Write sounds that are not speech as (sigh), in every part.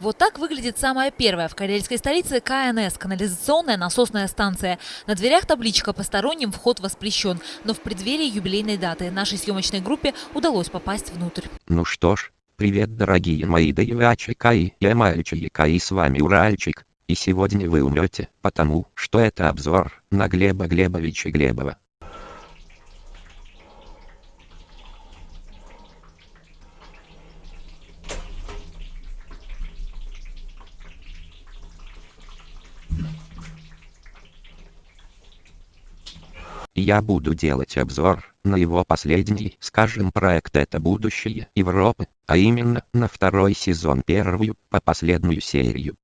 Вот так выглядит самая первая в карельской столице КНС – канализационная насосная станция. На дверях табличка «Посторонним вход воспрещен», но в преддверии юбилейной даты нашей съемочной группе удалось попасть внутрь. Ну что ж, привет дорогие мои девочка и я с вами Уральчик. И сегодня вы умрете, потому что это обзор на Глеба Глебовича Глебова. Я буду делать обзор на его последний, скажем, проект «Это будущее Европы», а именно на второй сезон первую по последнюю серию.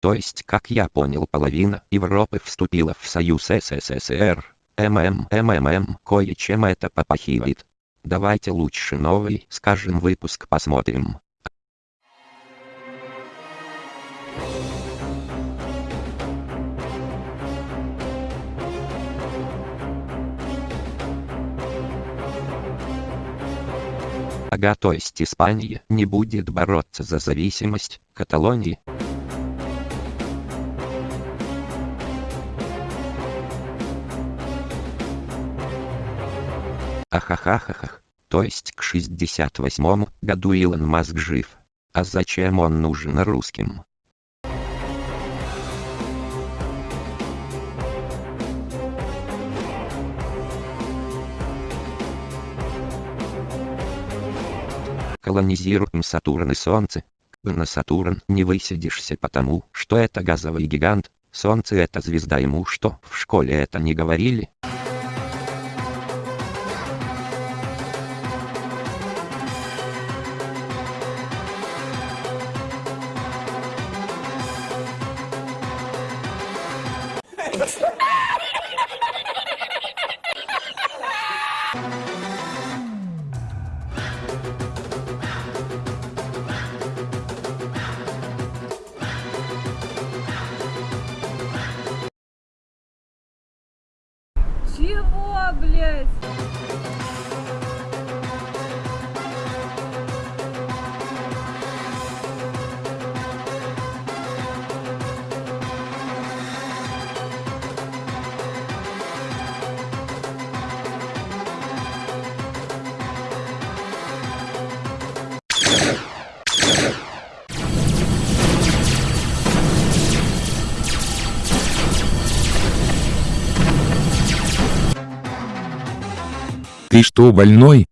То есть, как я понял, половина Европы вступила в Союз СССР. ММ, МММ, кое-чем это попахивает. Давайте лучше новый, скажем, выпуск посмотрим. Ага, то есть Испания не будет бороться за зависимость Каталонии. Ахахахахах. То есть к 68 году Илон Маск жив. А зачем он нужен русским? Колонизируем Сатурн и Солнце. На Сатурн не высидишься потому, что это газовый гигант, Солнце это звезда ему что, в школе это не говорили? Чего, блядь? Ты что больной?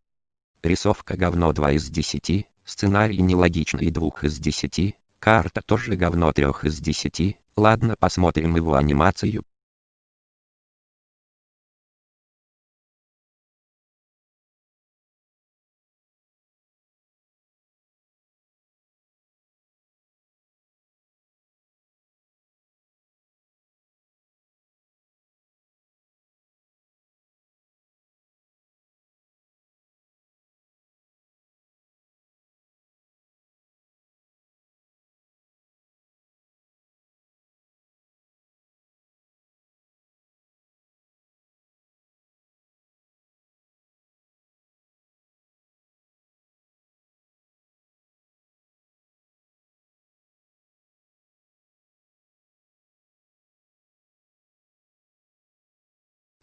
Рисовка говно 2 из 10, сценарий нелогичный 2 из 10, карта тоже говно 3 из 10, ладно посмотрим его анимацию.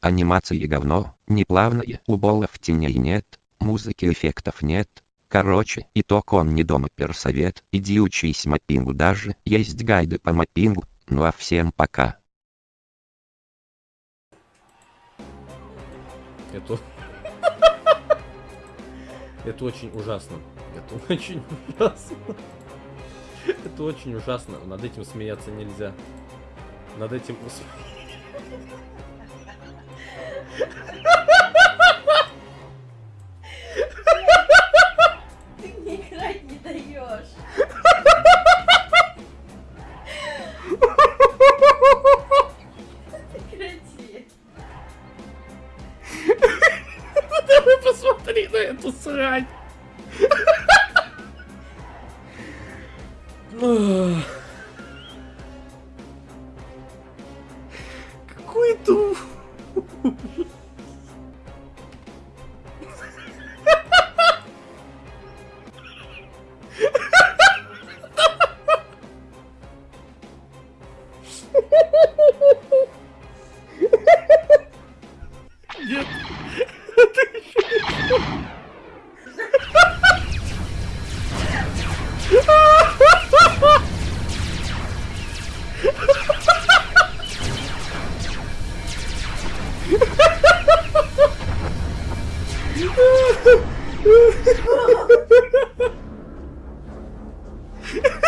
Анимация говно, неплавная, уболов теней нет, музыки эффектов нет. Короче, итог он не дома персовет, иди учись маппингу даже, есть гайды по маппингу, ну а всем пока. Это... (laughs) Это очень ужасно. Это очень ужасно. (laughs) Это очень ужасно. Над этим смеяться нельзя. Над этим... Ты мне играть не даешь. Прекрати. Посмотри на эту срань. Ах. Нет. Ha ha ha!